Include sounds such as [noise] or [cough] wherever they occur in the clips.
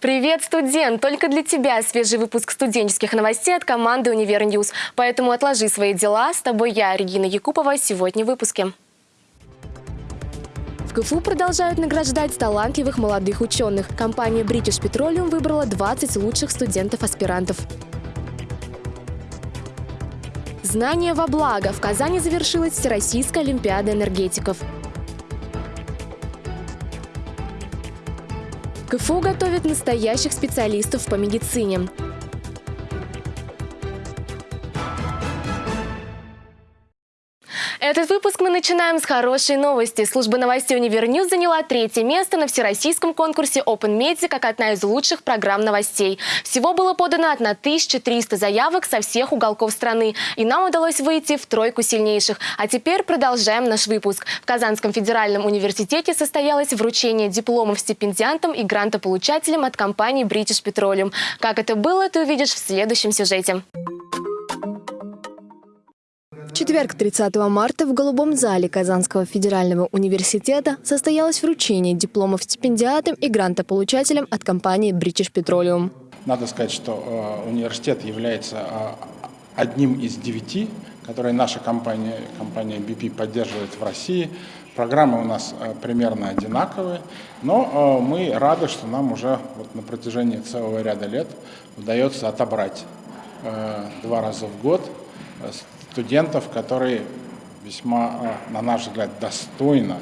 Привет, студент! Только для тебя свежий выпуск студенческих новостей от команды «Univer News». Поэтому отложи свои дела. С тобой я, Регина Якупова, сегодня в выпуске. В КФУ продолжают награждать талантливых молодых ученых. Компания British Petroleum выбрала 20 лучших студентов-аспирантов. Знание во благо. В Казани завершилась Всероссийская Олимпиада энергетиков. КФУ готовит настоящих специалистов по медицине. Этот выпуск мы начинаем с хорошей новости. Служба новостей «Univer News» заняла третье место на всероссийском конкурсе Open Media как одна из лучших программ новостей. Всего было подано 1300 заявок со всех уголков страны, и нам удалось выйти в тройку сильнейших. А теперь продолжаем наш выпуск. В Казанском федеральном университете состоялось вручение дипломов стипендиантам и грантополучателям от компании British Petroleum. Как это было, ты увидишь в следующем сюжете четверг, 30 марта, в Голубом зале Казанского федерального университета состоялось вручение дипломов стипендиатам и грантополучателям от компании British Petroleum. Надо сказать, что э, университет является э, одним из девяти, которые наша компания, компания BP поддерживает в России. Программы у нас э, примерно одинаковые, но мы рады, что нам уже вот на протяжении целого ряда лет удается отобрать два раза в год студентов, которые весьма, а, на наш взгляд, достойно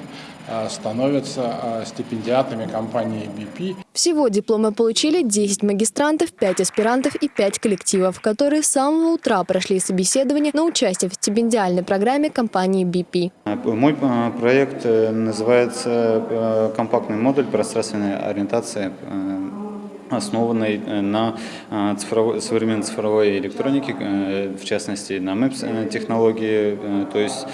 а, становятся а, стипендиатами компании BP. Всего дипломы получили 10 магистрантов, 5 аспирантов и 5 коллективов, которые с самого утра прошли собеседование на участие в стипендиальной программе компании BP. Мой проект э, называется э, «Компактный модуль пространственной ориентации э, основанной э, на э, цифровой, современной цифровой электронике, э, в частности на MEMS технологии. То есть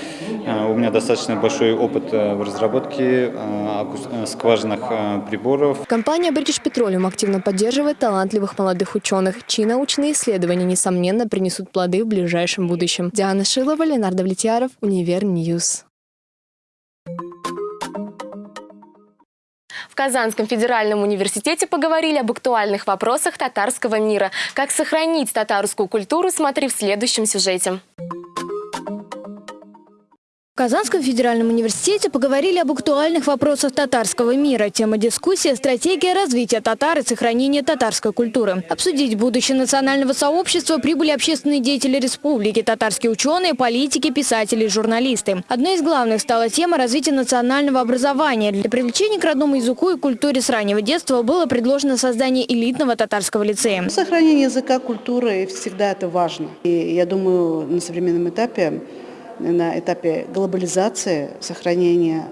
у меня достаточно большой опыт в разработке скважинных приборов. Компания British Petroleum активно поддерживает талантливых молодых ученых, чьи научные исследования, несомненно, принесут плоды в ближайшем будущем. Диана Шилова, Ленардо Влетьяров, Univer News. В Казанском федеральном университете поговорили об актуальных вопросах татарского мира. Как сохранить татарскую культуру, смотри в следующем сюжете. В Казанском федеральном университете поговорили об актуальных вопросах татарского мира. Тема дискуссии – стратегия развития татар и сохранения татарской культуры. Обсудить будущее национального сообщества прибыли общественные деятели республики, татарские ученые, политики, писатели и журналисты. Одной из главных стала тема развития национального образования. Для привлечения к родному языку и культуре с раннего детства было предложено создание элитного татарского лицея. Сохранение языка, культуры всегда это важно. И я думаю, на современном этапе на этапе глобализации, сохранения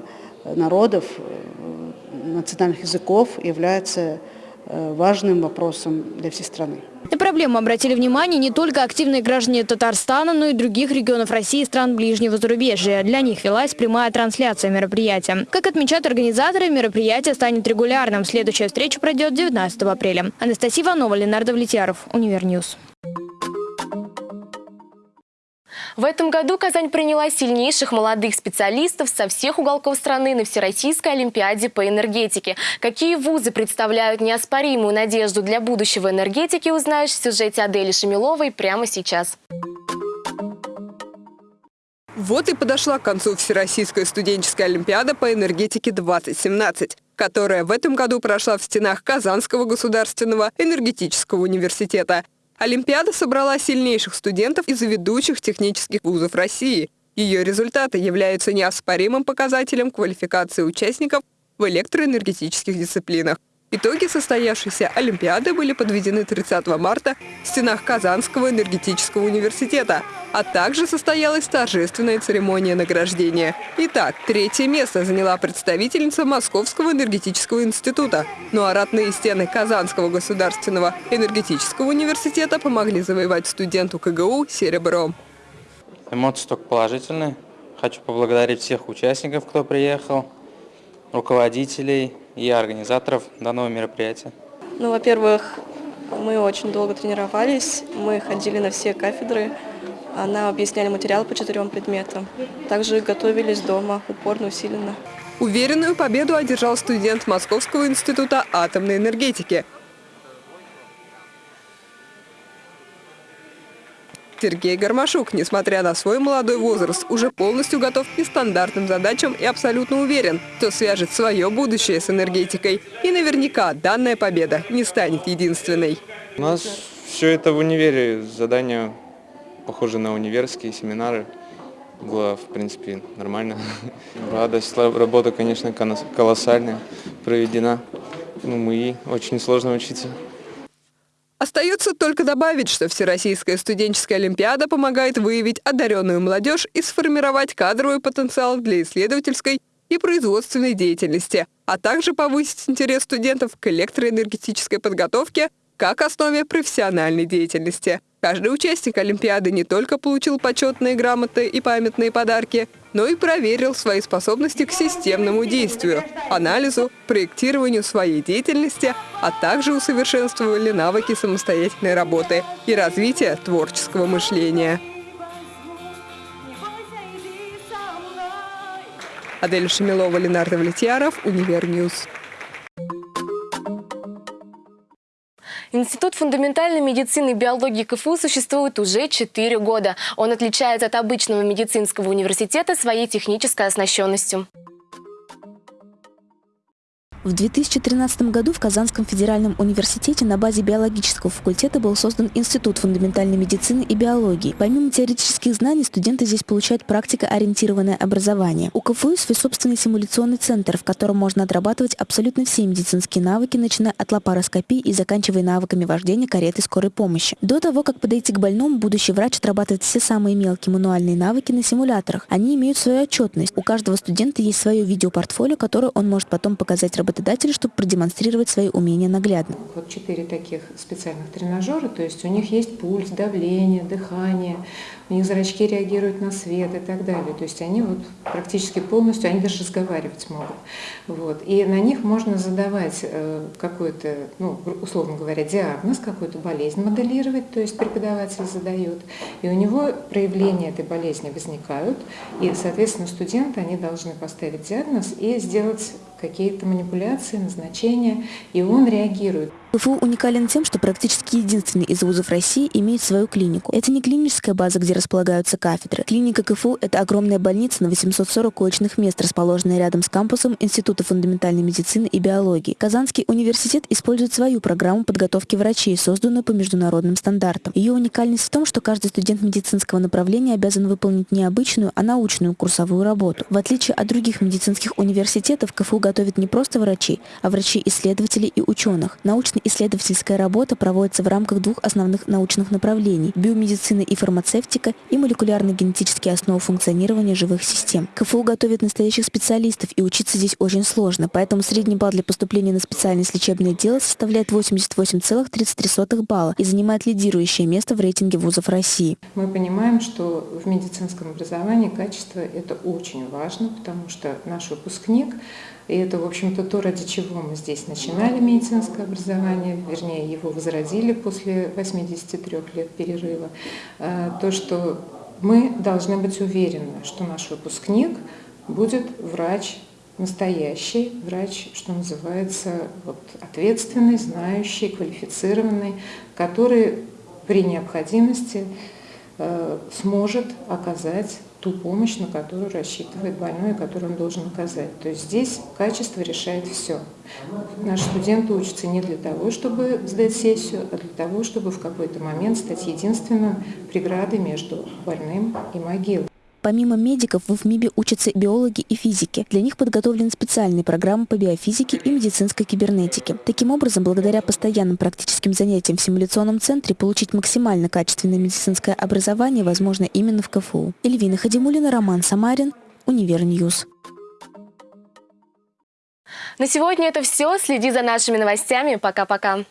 народов, э, национальных языков является э, важным вопросом для всей страны. На проблему обратили внимание не только активные граждане Татарстана, но и других регионов России и стран ближнего зарубежья. Для них велась прямая трансляция мероприятия. Как отмечают организаторы, мероприятие станет регулярным. Следующая встреча пройдет 19 апреля. Анастасия Иванова, Ленардо Влетьяров, Univer News. В этом году Казань приняла сильнейших молодых специалистов со всех уголков страны на Всероссийской Олимпиаде по энергетике. Какие вузы представляют неоспоримую надежду для будущего энергетики, узнаешь в сюжете Адели Шамиловой прямо сейчас. Вот и подошла к концу Всероссийская студенческая олимпиада по энергетике 2017, которая в этом году прошла в стенах Казанского государственного энергетического университета. Олимпиада собрала сильнейших студентов из ведущих технических вузов России. Ее результаты являются неоспоримым показателем квалификации участников в электроэнергетических дисциплинах. Итоги состоявшейся Олимпиады были подведены 30 марта в стенах Казанского энергетического университета, а также состоялась торжественная церемония награждения. Итак, третье место заняла представительница Московского энергетического института. Ну а ратные стены Казанского государственного энергетического университета помогли завоевать студенту КГУ серебро. Эмоции только положительные. Хочу поблагодарить всех участников, кто приехал, руководителей, и организаторов данного мероприятия? Ну, во-первых, мы очень долго тренировались, мы ходили на все кафедры, она объясняли материал по четырем предметам. Также готовились дома, упорно, усиленно. Уверенную победу одержал студент Московского института атомной энергетики. Сергей Гармашук, несмотря на свой молодой возраст, уже полностью готов к нестандартным задачам и абсолютно уверен, что свяжет свое будущее с энергетикой. И наверняка данная победа не станет единственной. У нас все это в универе, задания похожи на универские семинары. Было, в принципе, нормально. [laughs] Радость, работа, конечно, колоссальная проведена. Ну, и очень сложно учиться. Остается только добавить, что Всероссийская студенческая олимпиада помогает выявить одаренную молодежь и сформировать кадровый потенциал для исследовательской и производственной деятельности, а также повысить интерес студентов к электроэнергетической подготовке как основе профессиональной деятельности. Каждый участник Олимпиады не только получил почетные грамоты и памятные подарки, но и проверил свои способности к системному действию, анализу, проектированию своей деятельности, а также усовершенствовали навыки самостоятельной работы и развития творческого мышления. Адель Шамилова, Ленар Давлетьяров, Univer News. Институт фундаментальной медицины и биологии КФУ существует уже 4 года. Он отличается от обычного медицинского университета своей технической оснащенностью. В 2013 году в Казанском федеральном университете на базе биологического факультета был создан Институт фундаментальной медицины и биологии. Помимо теоретических знаний, студенты здесь получают практикоориентированное образование. У КФУ свой собственный симуляционный центр, в котором можно отрабатывать абсолютно все медицинские навыки, начиная от лапароскопии и заканчивая навыками вождения кареты скорой помощи. До того, как подойти к больному, будущий врач отрабатывает все самые мелкие мануальные навыки на симуляторах. Они имеют свою отчетность. У каждого студента есть свое видеопортфолио, которое он может потом показать работодателю работодателю, чтобы продемонстрировать свои умения наглядно. Вот четыре таких специальных тренажера, то есть у них есть пульс, давление, дыхание, у них зрачки реагируют на свет и так далее. То есть они вот практически полностью, они даже разговаривать могут. Вот. И на них можно задавать э, какой-то, ну, условно говоря, диагноз, какую-то болезнь моделировать, то есть преподаватель задает. И у него проявления этой болезни возникают, и, соответственно, студенты, они должны поставить диагноз и сделать какие-то манипуляции, назначения, и он реагирует. КФУ уникален тем, что практически единственный из вузов России имеет свою клинику. Это не клиническая база, где располагаются кафедры. Клиника КФУ – это огромная больница на 840 коечных мест, расположенная рядом с кампусом Института фундаментальной медицины и биологии. Казанский университет использует свою программу подготовки врачей, созданную по международным стандартам. Ее уникальность в том, что каждый студент медицинского направления обязан выполнить не обычную, а научную курсовую работу. В отличие от других медицинских университетов, КФУ готовит не просто врачей, а врачей-исследователей и ученых. Научный исследовательская работа проводится в рамках двух основных научных направлений – биомедицина и фармацевтика и молекулярно-генетические основы функционирования живых систем. КФУ готовит настоящих специалистов, и учиться здесь очень сложно, поэтому средний балл для поступления на специальность лечебное дело составляет 88,33 балла и занимает лидирующее место в рейтинге вузов России. Мы понимаем, что в медицинском образовании качество – это очень важно, потому что наш выпускник и это, в общем-то, то, ради чего мы здесь начинали медицинское образование, вернее, его возродили после 83 лет перерыва. А, то, что мы должны быть уверены, что наш выпускник будет врач настоящий, врач, что называется, вот, ответственный, знающий, квалифицированный, который при необходимости э, сможет оказать ту помощь, на которую рассчитывает больной которую он должен оказать. То есть здесь качество решает все. Наши студенты учатся не для того, чтобы сдать сессию, а для того, чтобы в какой-то момент стать единственным преградой между больным и могилой. Помимо медиков, в ИФМиБе учатся биологи и физики. Для них подготовлены специальные программы по биофизике и медицинской кибернетике. Таким образом, благодаря постоянным практическим занятиям в симуляционном центре, получить максимально качественное медицинское образование возможно именно в КФУ. Эльвина Хадимулина, Роман Самарин, Univer News. На сегодня это все. Следи за нашими новостями. Пока-пока.